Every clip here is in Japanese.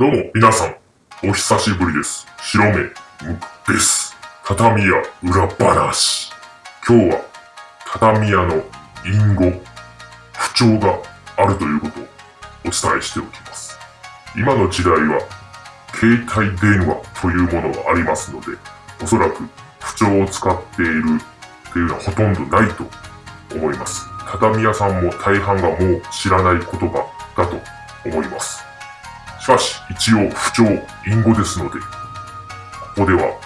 どうも、皆さん、お久しぶりです。白目、むです。畳屋裏話。今日は、畳屋の隠語、不調があるということをお伝えしておきます。今の時代は、携帯電話というものがありますので、おそらく不調を使っているというのはほとんどないと思います。畳屋さんも大半がもう知らない言葉だと思います。しかし、一応不調、隠語ですので、ここでは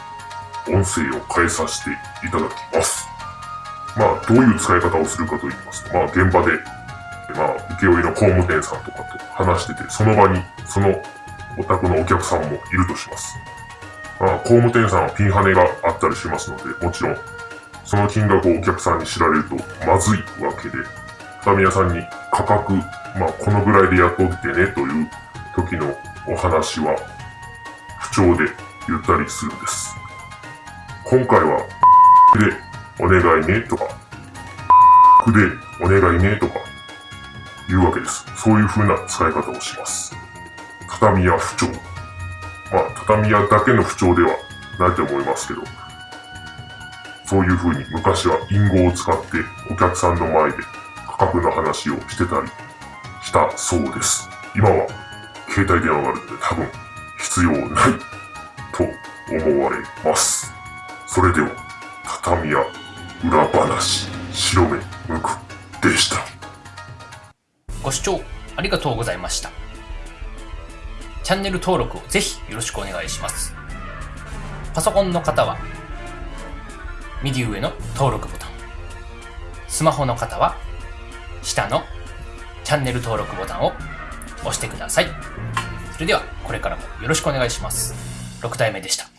音声を変えさせていただきます。まあ、どういう使い方をするかと言いますと、まあ、現場で、まあ、請負の工務店さんとかと話してて、その場に、そのお宅のお客さんもいるとします。まあ、工務店さんはピンハネがあったりしますので、もちろん、その金額をお客さんに知られるとまずいわけで、畳屋さんに価格、まあ、このぐらいで雇ってねという時のお話は、不調で言ったりするんです。今回は、でお願いねとか、でお願いねとか、言うわけです。そういう風な使い方をします。畳屋不調。まあ、畳屋だけの不調ではないと思いますけど、そういう風に昔は隠語を使ってお客さんの前で価格の話をしてたりしたそうです。今は携帯電話があるので多分必要ないと思われます。それでは、畳屋裏話、白目むくでした。ご視聴ありがとうございました。チャンネル登録をぜひよろしくお願いします。パソコンの方は右上の登録ボタン。スマホの方は下のチャンネル登録ボタンを押してください。それではこれからもよろしくお願いします。6体目でした。